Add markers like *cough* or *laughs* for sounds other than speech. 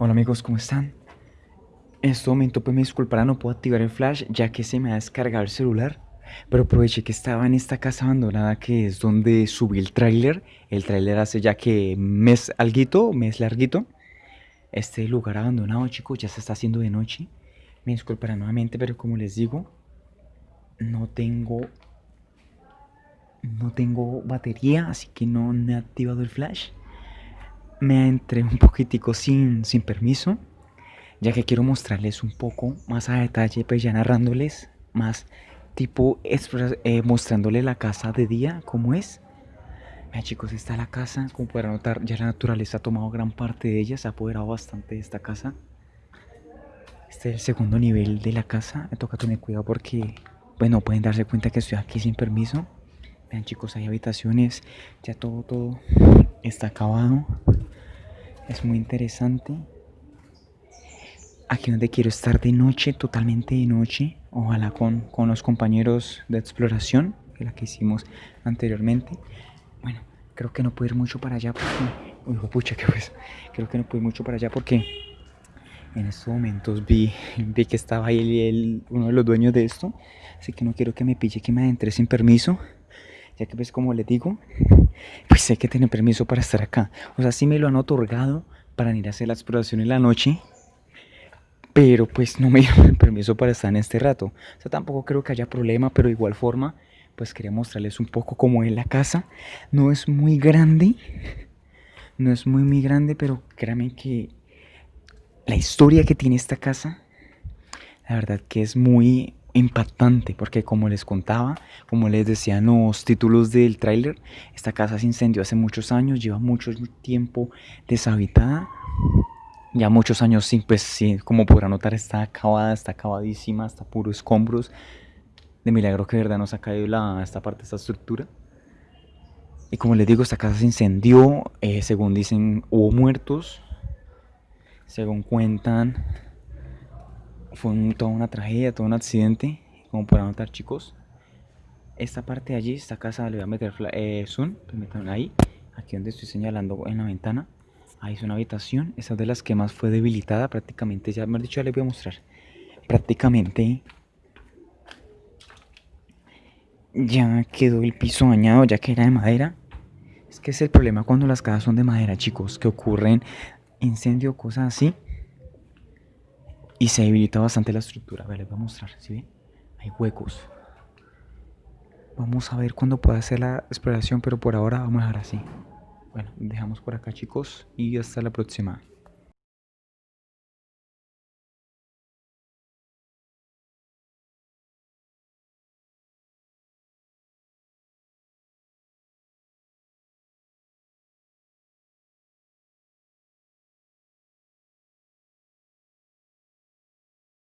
Hola amigos, ¿cómo están? En este momento pues me disculparán, no puedo activar el flash ya que se me ha descargado el celular Pero aproveché que estaba en esta casa abandonada que es donde subí el tráiler. El tráiler hace ya que mes alguito, mes larguito. Este lugar abandonado chicos, ya se está haciendo de noche. Me disculparán nuevamente pero como les digo No tengo... No tengo batería, así que no he activado el flash me entré un poquitico sin, sin permiso, ya que quiero mostrarles un poco más a detalle, pues ya narrándoles más tipo eh, mostrándoles la casa de día, como es. Vean chicos, está la casa, como podrán notar, ya la naturaleza ha tomado gran parte de ella, se ha apoderado bastante de esta casa. Este es el segundo nivel de la casa, me toca tener cuidado porque, bueno, pueden darse cuenta que estoy aquí sin permiso. Vean chicos, hay habitaciones, ya todo, todo está acabado. Es muy interesante. Aquí donde quiero estar de noche, totalmente de noche. Ojalá con, con los compañeros de exploración, que la que hicimos anteriormente. Bueno, creo que no puedo ir mucho para allá porque... Uy, pucha, que pues... Creo que no puedo ir mucho para allá porque... En estos momentos vi, *laughs* vi que estaba ahí uno de los dueños de esto. Así que no quiero que me pille que me adentre sin permiso ya que pues como les digo, *laughs* pues hay que tener permiso para estar acá. O sea, sí me lo han otorgado para ir a hacer la exploración en la noche, pero pues no me *laughs* dieron permiso para estar en este rato. O sea, tampoco creo que haya problema, pero de igual forma, pues quería mostrarles un poco cómo es la casa. No es muy grande, *laughs* no es muy muy grande, pero créanme que la historia que tiene esta casa, la verdad que es muy impactante porque como les contaba, como les decían los títulos del tráiler, esta casa se incendió hace muchos años, lleva mucho tiempo deshabitada, ya muchos años sin, pues sí, como podrán notar está acabada, está acabadísima, está puro escombros, de milagro que de verdad nos ha caído la, esta parte, esta estructura. Y como les digo, esta casa se incendió, eh, según dicen hubo muertos, según cuentan fue toda una tragedia, todo un accidente, como podrán notar chicos. Esta parte de allí, esta casa, le voy a meter eh, zoom, permítanme ahí, aquí donde estoy señalando en la ventana. Ahí es una habitación, esa de las que más fue debilitada, prácticamente, ya me dicho, ya les voy a mostrar. Prácticamente ya quedó el piso dañado, ya que era de madera. Es que es el problema cuando las casas son de madera, chicos, que ocurren incendios, cosas así y se debilita bastante la estructura. A ver, les voy a mostrar, ¿sí ven? Hay huecos. Vamos a ver cuándo pueda hacer la exploración, pero por ahora vamos a dejar así. Bueno, dejamos por acá chicos y hasta la próxima.